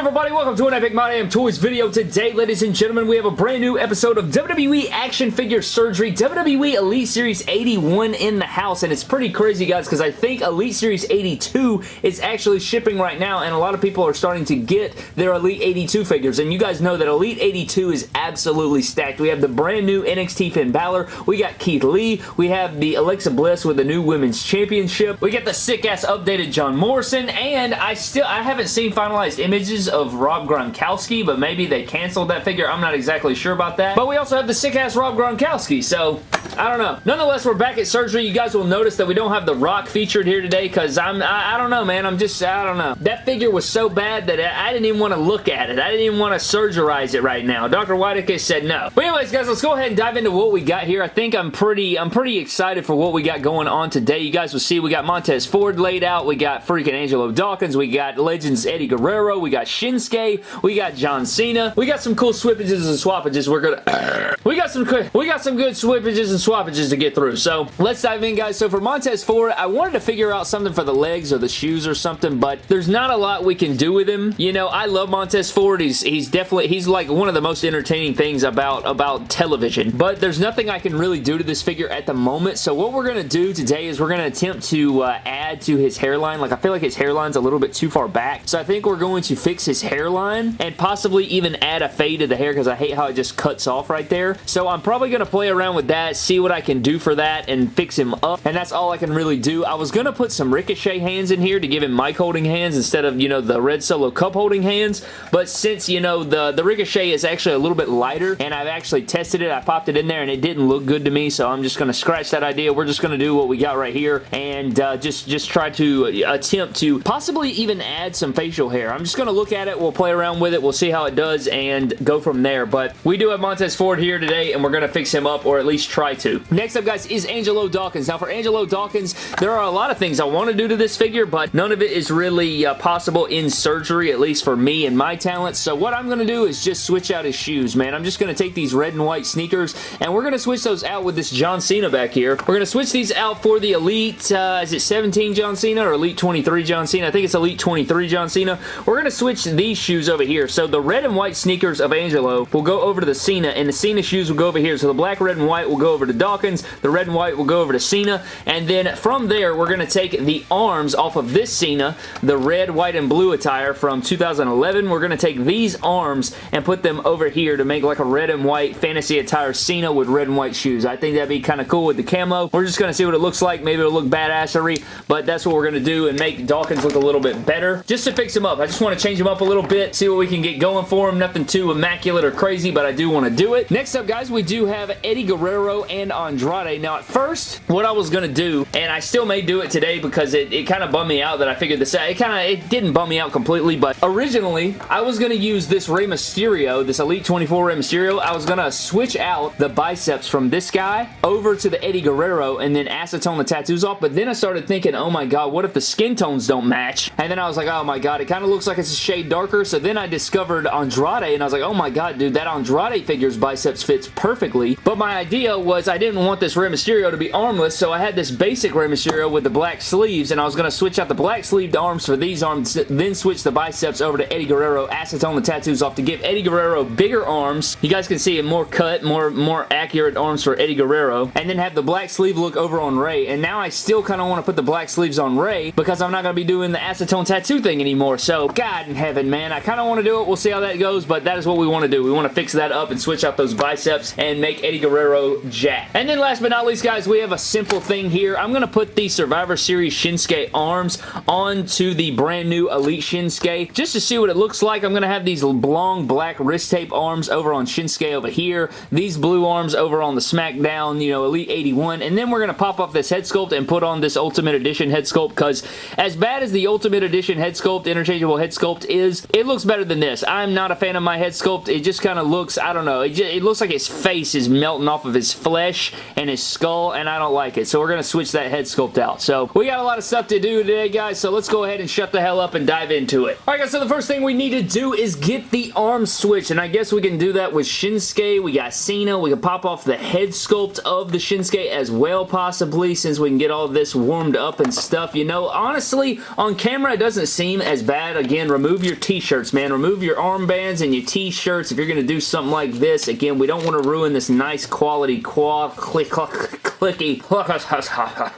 everybody? Welcome to an Epic My Damn Toys video. Today, ladies and gentlemen, we have a brand new episode of WWE Action Figure Surgery, WWE Elite Series 81 in the house, and it's pretty crazy, guys, because I think Elite Series 82 is actually shipping right now, and a lot of people are starting to get their Elite 82 figures, and you guys know that Elite 82 is absolutely stacked. We have the brand new NXT Finn Balor, we got Keith Lee, we have the Alexa Bliss with the new Women's Championship, we get the sick-ass updated John Morrison, and I still, I haven't seen finalized images of Rob Gronkowski, but maybe they canceled that figure. I'm not exactly sure about that. But we also have the sick-ass Rob Gronkowski, so I don't know. Nonetheless, we're back at surgery. You guys will notice that we don't have The Rock featured here today because I'm, I, I, don't know, man. I'm just, I don't know. That figure was so bad that I, I didn't even want to look at it. I didn't even want to surgerize it right now. Dr. Whitekiss said no. But anyways, guys, let's go ahead and dive into what we got here. I think I'm pretty, I'm pretty excited for what we got going on today. You guys will see we got Montez Ford laid out. We got freaking Angelo Dawkins. We got Legends Eddie Guerrero. We got Shinsuke. We got John Cena. We got some cool swippages and swappages. We're gonna... we got some we got some good swippages and swappages to get through. So let's dive in, guys. So for Montez Ford, I wanted to figure out something for the legs or the shoes or something, but there's not a lot we can do with him. You know, I love Montez Ford. He's he's definitely he's like one of the most entertaining things about about television. But there's nothing I can really do to this figure at the moment. So what we're gonna do today is we're gonna attempt to uh, add to his hairline. Like I feel like his hairline's a little bit too far back. So I think we're going to fix his hairline and possibly even add a fade to the hair because I hate how it just cuts off right there. So I'm probably going to play around with that, see what I can do for that and fix him up. And that's all I can really do. I was going to put some Ricochet hands in here to give him mic holding hands instead of, you know, the Red Solo Cup holding hands. But since, you know, the, the Ricochet is actually a little bit lighter and I've actually tested it, I popped it in there and it didn't look good to me. So I'm just going to scratch that idea. We're just going to do what we got right here and uh, just, just try to attempt to possibly even add some facial hair. I'm just going to look at it. We'll play around with it. We'll see how it does and go from there. But we do have Montez Ford here today and we're going to fix him up or at least try Next up, guys, is Angelo Dawkins. Now, for Angelo Dawkins, there are a lot of things I want to do to this figure, but none of it is really uh, possible in surgery, at least for me and my talents. So what I'm going to do is just switch out his shoes, man. I'm just going to take these red and white sneakers and we're going to switch those out with this John Cena back here. We're going to switch these out for the Elite, uh, is it 17 John Cena or Elite 23 John Cena? I think it's Elite 23 John Cena. We're going to switch these shoes over here. So the red and white sneakers of Angelo will go over to the Cena, and the Cena shoes will go over here. So the black, red, and white will go over to Dawkins, the red and white will go over to Cena, and then from there, we're going to take the arms off of this Cena, the red, white, and blue attire from 2011. We're going to take these arms and put them over here to make like a red and white fantasy attire Cena with red and white shoes. I think that'd be kind of cool with the camo. We're just going to see what it looks like. Maybe it'll look badassery, but that's what we're going to do and make Dawkins look a little bit better. Just to fix him up. I just want to change him up a little bit, see what we can get going for him. Nothing too immaculate or crazy, but I do want to do it. Next up, guys, we do have Eddie Guerrero and Andrade. Now, at first, what I was going to do, and I still may do it today because it, it kind of bummed me out that I figured this out. It kind of, it didn't bum me out completely, but originally, I was going to use this Rey Mysterio, this Elite 24 Rey Mysterio. I was going to switch out the biceps from this guy over to the Eddie Guerrero and then acetone the tattoos off, but then I started thinking, oh my god, what if the skin tones don't match? And then I was like, oh my god, it kind of looks like it's a shade darker, so then I discovered Andrade, and I was like, oh my god, dude, that Andrade figure's biceps fits perfectly, but my idea was I didn't want this Rey Mysterio to be armless, so I had this basic Rey Mysterio with the black sleeves, and I was going to switch out the black sleeved arms for these arms, then switch the biceps over to Eddie Guerrero, acetone the tattoos off to give Eddie Guerrero bigger arms. You guys can see it more cut, more, more accurate arms for Eddie Guerrero, and then have the black sleeve look over on Rey, and now I still kind of want to put the black sleeves on Rey because I'm not going to be doing the acetone tattoo thing anymore, so God in heaven, man, I kind of want to do it. We'll see how that goes, but that is what we want to do. We want to fix that up and switch out those biceps and make Eddie Guerrero jack. And then last but not least, guys, we have a simple thing here. I'm going to put the Survivor Series Shinsuke arms onto the brand new Elite Shinsuke just to see what it looks like. I'm going to have these long black wrist tape arms over on Shinsuke over here. These blue arms over on the SmackDown, you know, Elite 81. And then we're going to pop off this head sculpt and put on this Ultimate Edition head sculpt because as bad as the Ultimate Edition head sculpt, interchangeable head sculpt is, it looks better than this. I'm not a fan of my head sculpt. It just kind of looks, I don't know, it, just, it looks like his face is melting off of his flesh and his skull, and I don't like it. So we're going to switch that head sculpt out. So we got a lot of stuff to do today, guys, so let's go ahead and shut the hell up and dive into it. Alright, guys, so the first thing we need to do is get the arm switch, and I guess we can do that with Shinsuke. We got Cena. We can pop off the head sculpt of the Shinsuke as well, possibly, since we can get all this warmed up and stuff. You know, honestly, on camera, it doesn't seem as bad. Again, remove your t-shirts, man. Remove your armbands and your t-shirts if you're going to do something like this. Again, we don't want to ruin this nice quality quad click, click, clicky.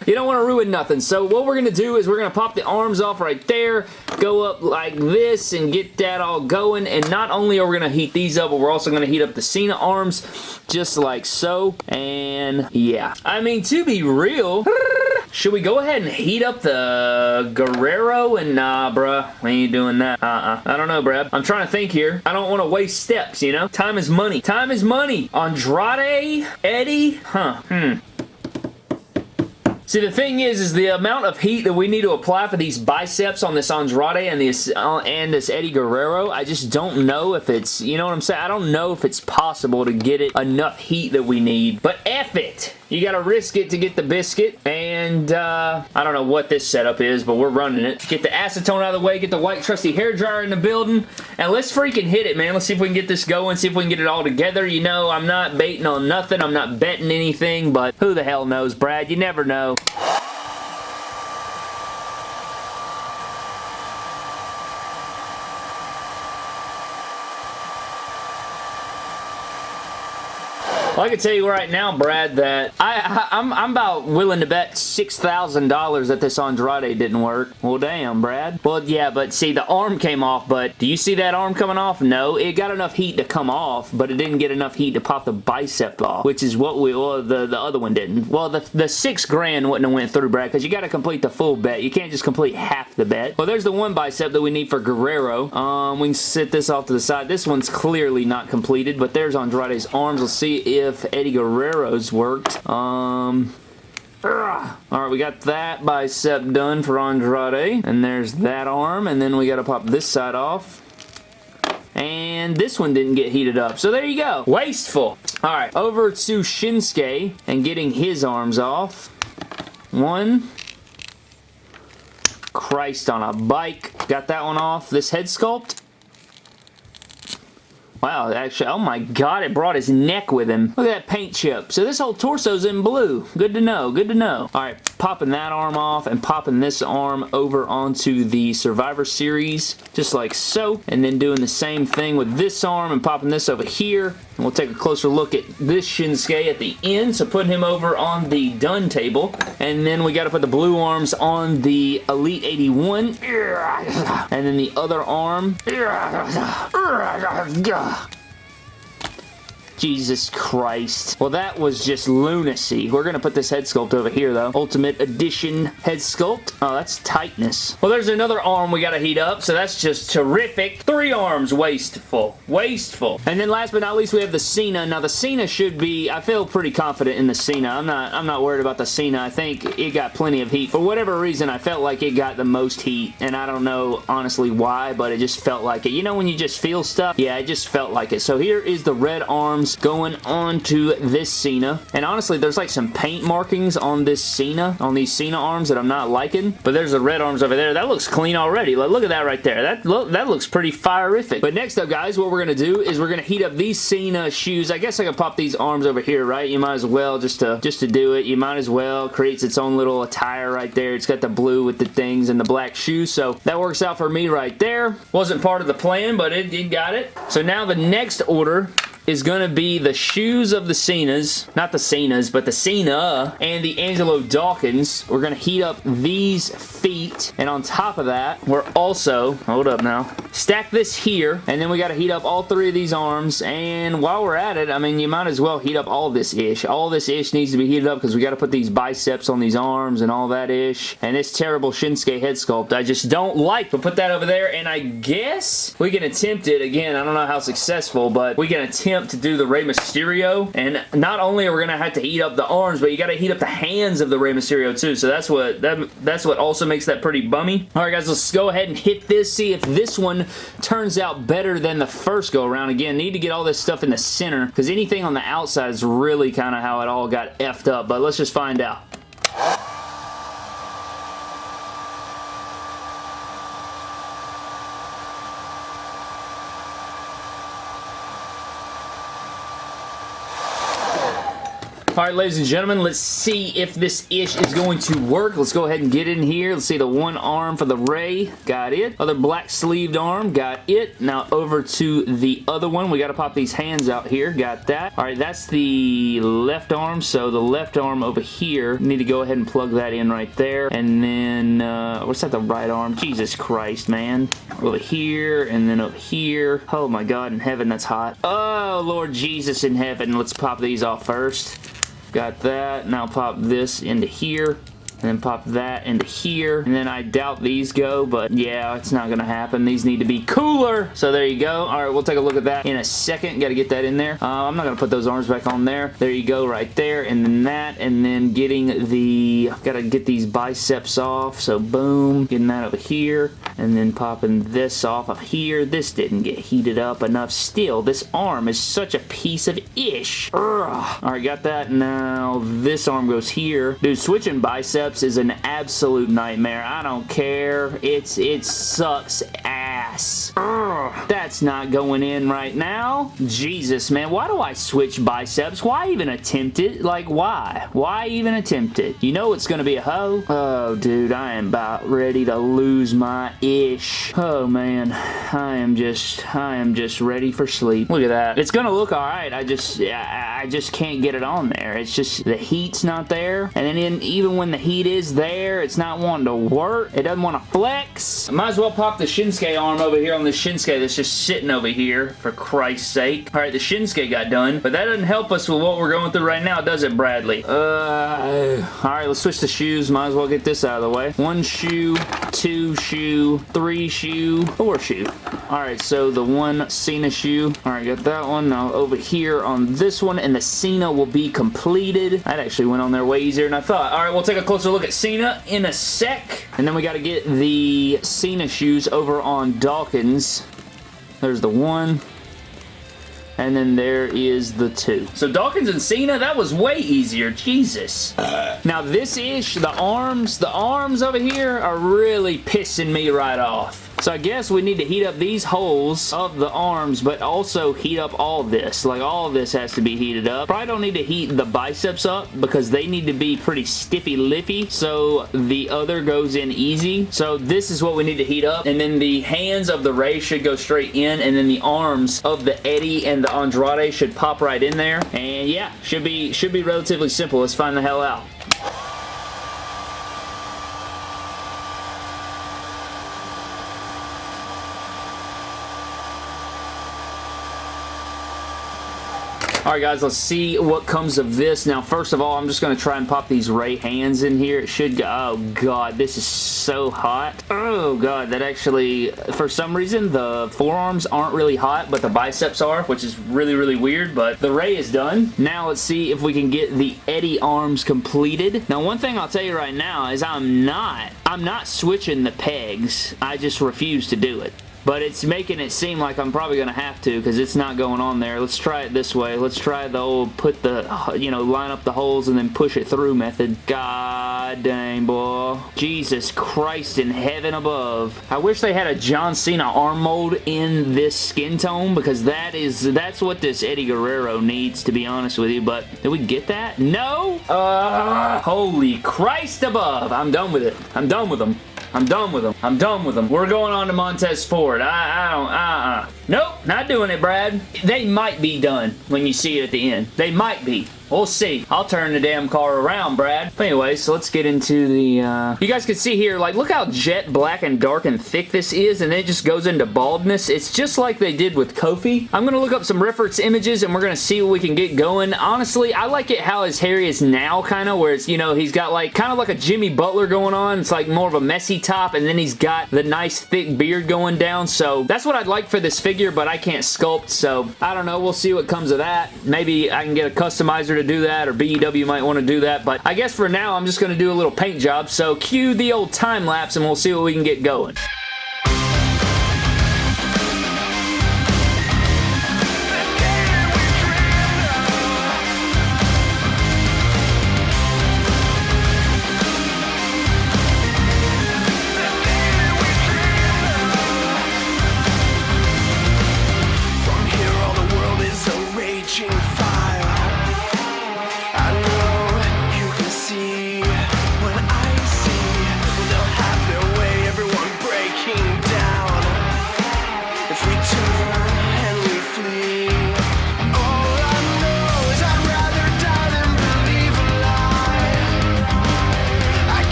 you don't want to ruin nothing. So what we're going to do is we're going to pop the arms off right there, go up like this, and get that all going. And not only are we going to heat these up, but we're also going to heat up the Cena arms just like so. And yeah. I mean, to be real... Should we go ahead and heat up the Guerrero? And nah, bruh. We ain't doing that. Uh-uh. I don't know, Brad. I'm trying to think here. I don't want to waste steps, you know? Time is money. Time is money. Andrade? Eddie? Huh. Hmm. See, the thing is, is the amount of heat that we need to apply for these biceps on this Andrade and this, uh, and this Eddie Guerrero, I just don't know if it's, you know what I'm saying? I don't know if it's possible to get it enough heat that we need. But F it! You gotta risk it to get the biscuit, and uh, I don't know what this setup is, but we're running it. Get the acetone out of the way, get the white trusty hair dryer in the building, and let's freaking hit it, man. Let's see if we can get this going, see if we can get it all together. You know, I'm not baiting on nothing. I'm not betting anything, but who the hell knows, Brad? You never know. Well, I can tell you right now, Brad, that I, I, am I'm, I'm about willing to bet $6,000 that this Andrade didn't work. Well, damn, Brad. Well, yeah, but see, the arm came off, but do you see that arm coming off? No, it got enough heat to come off, but it didn't get enough heat to pop the bicep off, which is what we, the, the other one didn't. Well, the, the six grand wouldn't have went through, Brad, because you got to complete the full bet. You can't just complete half the bet. Well, there's the one bicep that we need for Guerrero. Um, we can sit this off to the side. This one's clearly not completed, but there's Andrade's arms. Let's see if if Eddie Guerrero's worked. Um, Alright, we got that bicep done for Andrade. And there's that arm. And then we got to pop this side off. And this one didn't get heated up. So there you go. Wasteful. Alright, over to Shinsuke and getting his arms off. One. Christ on a bike. Got that one off. This head sculpt. Wow, actually, oh my god, it brought his neck with him. Look at that paint chip. So this whole torso's in blue. Good to know, good to know. Alright, popping that arm off and popping this arm over onto the Survivor Series, just like so. And then doing the same thing with this arm and popping this over here. And we'll take a closer look at this Shinsuke at the end. So putting him over on the done table. And then we got to put the blue arms on the Elite 81. And then the other arm. Jesus Christ. Well, that was just lunacy. We're going to put this head sculpt over here, though. Ultimate Edition head sculpt. Oh, that's tightness. Well, there's another arm we got to heat up, so that's just terrific. Three arms wasteful. Wasteful. And then last but not least, we have the Cena. Now, the Cena should be... I feel pretty confident in the Cena. I'm not, I'm not worried about the Cena. I think it got plenty of heat. For whatever reason, I felt like it got the most heat, and I don't know, honestly, why, but it just felt like it. You know when you just feel stuff? Yeah, it just felt like it. So here is the red arms going on to this Cena. And honestly, there's like some paint markings on this Cena, on these Cena arms that I'm not liking. But there's the red arms over there. That looks clean already. Like, look at that right there. That, look, that looks pretty fireific. But next up, guys, what we're going to do is we're going to heat up these Cena shoes. I guess I could pop these arms over here, right? You might as well just to, just to do it. You might as well. Creates its own little attire right there. It's got the blue with the things and the black shoes. So that works out for me right there. Wasn't part of the plan, but it, it got it. So now the next order is going to be the shoes of the Cenas, not the Cenas, but the Cena and the Angelo Dawkins. We're going to heat up these feet, and on top of that, we're also, hold up now, stack this here, and then we got to heat up all three of these arms, and while we're at it, I mean, you might as well heat up all this ish. All this ish needs to be heated up because we got to put these biceps on these arms and all that ish, and this terrible Shinsuke head sculpt I just don't like, but put that over there, and I guess we can attempt it again. I don't know how successful, but we can attempt attempt to do the Rey Mysterio, and not only are we going to have to heat up the arms, but you got to heat up the hands of the Rey Mysterio too, so that's what that, that's what also makes that pretty bummy. Alright guys, let's go ahead and hit this, see if this one turns out better than the first go around. Again, need to get all this stuff in the center, because anything on the outside is really kind of how it all got effed up, but let's just find out. Alright, ladies and gentlemen, let's see if this ish is going to work. Let's go ahead and get in here. Let's see the one arm for the Rey. Got it. Other black sleeved arm. Got it. Now over to the other one. We got to pop these hands out here. Got that. Alright, that's the left arm. So the left arm over here. Need to go ahead and plug that in right there. And then, uh, what's that the right arm? Jesus Christ, man. Over here and then over here. Oh my God in heaven, that's hot. Oh, Lord Jesus in heaven. Let's pop these off first. Got that. Now pop this into here and then pop that into here. And then I doubt these go but yeah it's not gonna happen. These need to be cooler. So there you go. Alright we'll take a look at that in a second. Gotta get that in there. Uh, I'm not gonna put those arms back on there. There you go right there. And then that and then getting the gotta get these biceps off. So boom getting that over here. And then popping this off of here. This didn't get heated up enough. Still this arm is such a piece of ish. Alright got that. Now this arm goes here. Dude switching biceps is an absolute nightmare. I don't care. It's It sucks Ugh, that's not going in right now. Jesus, man. Why do I switch biceps? Why even attempt it? Like, why? Why even attempt it? You know it's to be a hoe. Oh, dude, I am about ready to lose my ish. Oh, man. I am just, I am just ready for sleep. Look at that. It's to look alright. I just, I, I just can't get it on there. It's just, the heat's not there. And then even when the heat is there. It's not wanting to work. It doesn't want to flex. Might as well pop the Shinsuke arm over here on the Shinsuke that's just sitting over here, for Christ's sake. Alright, the Shinsuke got done, but that doesn't help us with what we're going through right now, does it, Bradley? Uh, Alright, let's switch to shoes. Might as well get this out of the way. One shoe, two shoe, three shoe, four shoe. Alright, so the one Cena shoe. Alright, got that one. Now over here on this one, and the Cena will be completed. That actually went on there way easier than I thought. Alright, we'll take a closer look at Cena in a sec. And then we got to get the Cena shoes over on Dawkins. There's the one. And then there is the two. So Dawkins and Cena, that was way easier. Jesus. Now this ish, the arms, the arms over here are really pissing me right off. So I guess we need to heat up these holes of the arms, but also heat up all this. Like all this has to be heated up. Probably don't need to heat the biceps up because they need to be pretty stiffy lippy. So the other goes in easy. So this is what we need to heat up. And then the hands of the Rey should go straight in. And then the arms of the Eddie and the Andrade should pop right in there. And yeah, should be, should be relatively simple. Let's find the hell out. Alright guys, let's see what comes of this. Now, first of all, I'm just going to try and pop these Rey hands in here. It should go... Oh, God, this is so hot. Oh, God, that actually... For some reason, the forearms aren't really hot, but the biceps are, which is really, really weird, but the Rey is done. Now, let's see if we can get the Eddie arms completed. Now, one thing I'll tell you right now is I'm not... I'm not switching the pegs. I just refuse to do it but it's making it seem like I'm probably going to have to because it's not going on there. Let's try it this way. Let's try the old put the, you know, line up the holes and then push it through method. God dang, boy. Jesus Christ in heaven above. I wish they had a John Cena arm mold in this skin tone because that is, that's what this Eddie Guerrero needs to be honest with you, but did we get that? No? Uh, holy Christ above. I'm done with it. I'm done with them. I'm done with them. I'm done with them. We're going on to Montez Ford. I, I don't, uh-uh. Nope, not doing it, Brad. They might be done when you see it at the end. They might be. We'll see. I'll turn the damn car around, Brad. But anyway, so let's get into the... Uh... You guys can see here, like, look how jet black and dark and thick this is, and then it just goes into baldness. It's just like they did with Kofi. I'm to look up some reference images, and we're to see what we can get going. Honestly, I like it how his hair is now, kind of, where it's, you know, he's got, like, kind of like a Jimmy Butler going on. It's, like, more of a messy top, and then he's got the nice thick beard going down, so that's what I'd like for this figure, but I can't sculpt, so I don't know. We'll see what comes of that. Maybe I can get a customizer to do that, or BEW might want to do that, but I guess for now, I'm just going to do a little paint job, so cue the old time lapse, and we'll see what we can get going.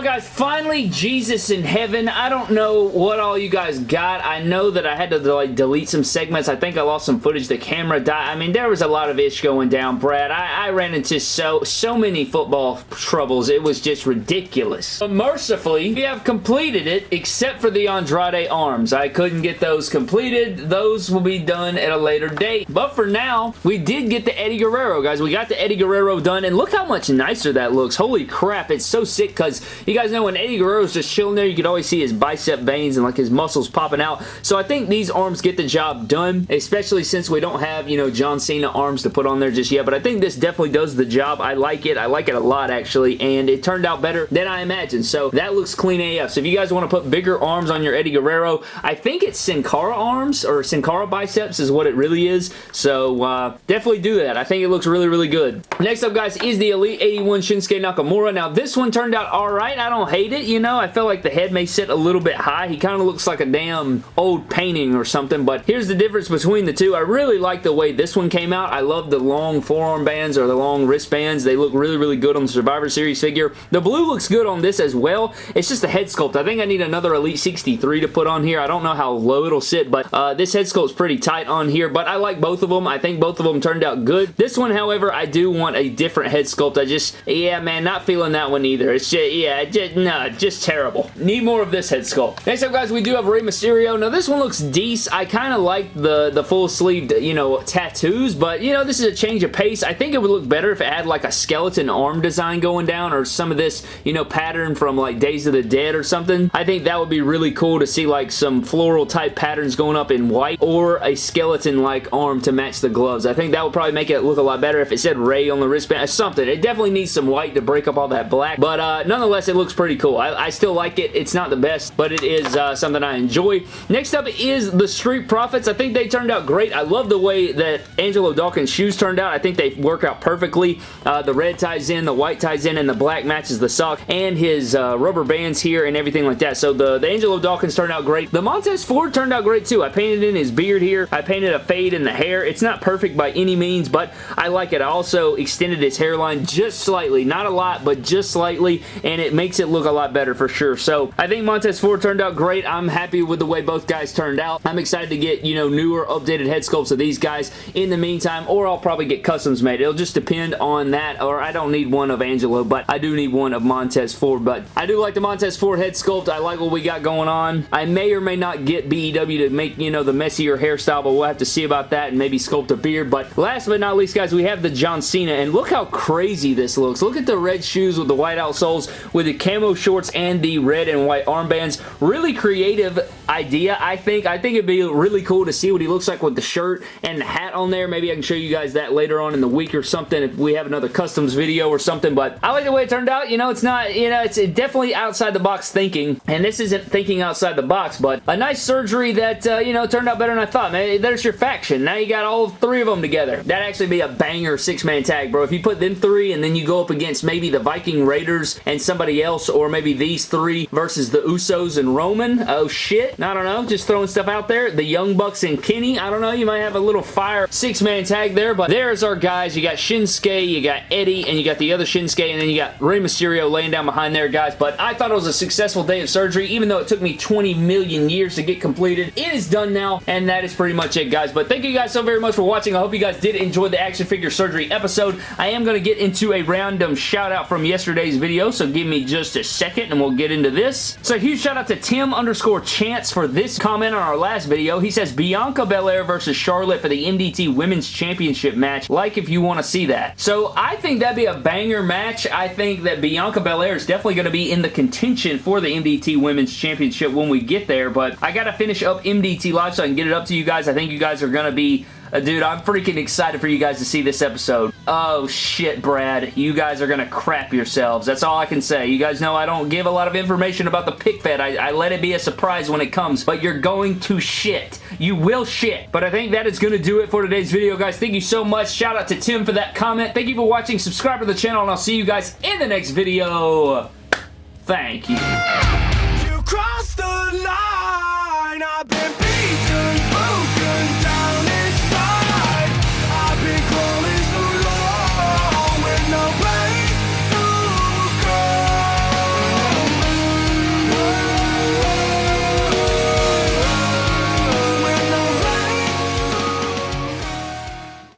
Well, guys, finally, Jesus in heaven. I don't know what all you guys got. I know that I had to like delete some segments. I think I lost some footage. The camera died. I mean, there was a lot of ish going down, Brad. I, I ran into so, so many football troubles. It was just ridiculous. But mercifully, we have completed it, except for the Andrade arms. I couldn't get those completed. Those will be done at a later date. But for now, we did get the Eddie Guerrero, guys. We got the Eddie Guerrero done, and look how much nicer that looks. Holy crap, it's so sick because you guys know when Eddie Guerrero's just chilling there, you could always see his bicep veins and like his muscles popping out. So I think these arms get the job done, especially since we don't have, you know, John Cena arms to put on there just yet. But I think this definitely does the job. I like it. I like it a lot, actually, and it turned out better than I imagined. So that looks clean AF. So if you guys want to put bigger arms on your Eddie Guerrero, I think it's Sin Cara arms or Sin Cara biceps is what it really is. So uh, definitely do that. I think it looks really, really good. Next up, guys, is the Elite 81 Shinsuke Nakamura. Now, this one turned out alright. I don't hate it, you know. I feel like the head may sit a little bit high. He kind of looks like a damn old painting or something, but here's the difference between the two. I really like the way this one came out. I love the long forearm bands or the long wristbands. They look really, really good on the Survivor Series figure. The blue looks good on this as well. It's just the head sculpt. I think I need another Elite 63 to put on here. I don't know how low it'll sit, but uh, this head sculpt's pretty tight on here, but I like both of them. I think both of them turned out good. This one, however, I do want a different head sculpt. I just, yeah, man, not feeling that one either. It's just, yeah, just, no, just terrible. Need more of this head sculpt. Next up, guys, we do have Rey Mysterio. Now, this one looks decent. I kind of like the, the full-sleeved, you know, tattoos, but, you know, this is a change of pace. I think it would look better if it had, like, a skeleton arm design going down or some of this, you know, pattern from, like, Days of the Dead or something. I think that would be really cool to see, like, some floral-type patterns going up in white or a skeleton-like arm to match the gloves. I think that would probably make it look a lot better if it said Rey on the wristband or something. It definitely needs some white to break up all that black, but uh, nonetheless, it looks pretty cool. I, I, still like it. It's not the best, but it is uh, something I enjoy. Next up is the Street Profits. I think they turned out great. I love the way that Angelo Dawkins' shoes turned out. I think they work out perfectly. Uh, the red ties in, the white ties in, and the black matches the sock, and his uh, rubber bands here and everything like that. So the, the Angelo Dawkins turned out great. The Montez Ford turned out great too. I painted in his beard here. I painted a fade in the hair. It's not perfect by any means, but I like it. I also extended his hairline just slightly. Not a lot, but just slightly, and it makes it look a lot better for sure. So I think Montez Ford turned out great. I'm happy with the way both guys turned out. I'm excited to get, you know, newer updated head sculpts of these guys in the meantime, or I'll probably get customs made. It'll just depend on that, or I don't need one of Angelo, but I do need one of Montez Ford, but I do like the Montez Ford head sculpt. I like what we got going on. I may or may not get BEW to make, you know, the messier hairstyle, but we'll have to see about that and maybe sculpt a beard, but last but not least, guys, we have the John Cena, and look how crazy this looks. Look at the red shoes with the white outsoles, with the camo shorts and the red and white armbands. Really creative idea, I think. I think it'd be really cool to see what he looks like with the shirt and the hat on there. Maybe I can show you guys that later on in the week or something if we have another customs video or something, but I like the way it turned out. You know, it's not, you know, it's definitely outside the box thinking, and this isn't thinking outside the box, but a nice surgery that, uh, you know, turned out better than I thought. Man, there's your faction. Now you got all three of them together. That'd actually be a banger six-man tag, bro. If you put them three and then you go up against maybe the Viking Raiders and somebody else, or maybe these three versus the Usos and Roman, oh shit. I don't know. Just throwing stuff out there. The Young Bucks and Kenny, I don't know. You might have a little fire six-man tag there, but there's our guys. You got Shinsuke, you got Eddie, and you got the other Shinsuke, and then you got Rey Mysterio laying down behind there, guys. But I thought it was a successful day of surgery, even though it took me 20 million years to get completed. It is done now, and that is pretty much it, guys. But thank you guys so very much for watching. I hope you guys did enjoy the action figure surgery episode. I am going to get into a random shout out from yesterday's video, so give me just a second and we'll get into this. So huge shout out to Tim underscore Chance for this comment on our last video. He says, Bianca Belair versus Charlotte for the MDT Women's Championship match. Like if you want to see that. So I think that'd be a banger match. I think that Bianca Belair is definitely going to be in the contention for the MDT Women's Championship when we get there, but I got to finish up MDT Live so I can get it up to you guys. I think you guys are going to be uh, dude, I'm freaking excited for you guys to see this episode. Oh, shit, Brad. You guys are gonna crap yourselves. That's all I can say. You guys know I don't give a lot of information about the pick fed. I, I let it be a surprise when it comes, but you're going to shit. You will shit. But I think that is gonna do it for today's video, guys. Thank you so much. Shout out to Tim for that comment. Thank you for watching. Subscribe to the channel, and I'll see you guys in the next video. Thank you.